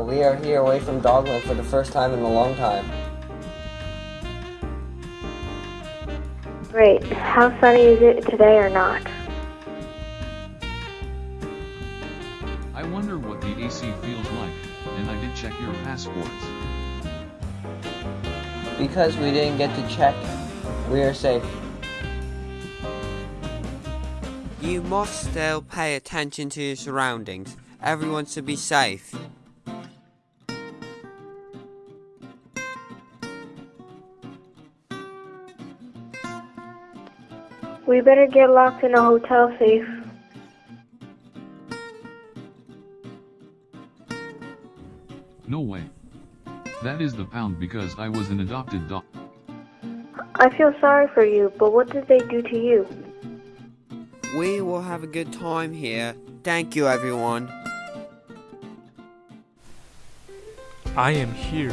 Wow, we are here away from Dogland for the first time in a long time. Great. How sunny is it today or not? I wonder what the AC feels like, and I did check your passports. Because we didn't get to check, we are safe. You must still pay attention to your surroundings. Everyone should be safe. We better get locked in a hotel safe. No way. That is the pound because I was an adopted dog. I feel sorry for you, but what did they do to you? We will have a good time here. Thank you, everyone. I am here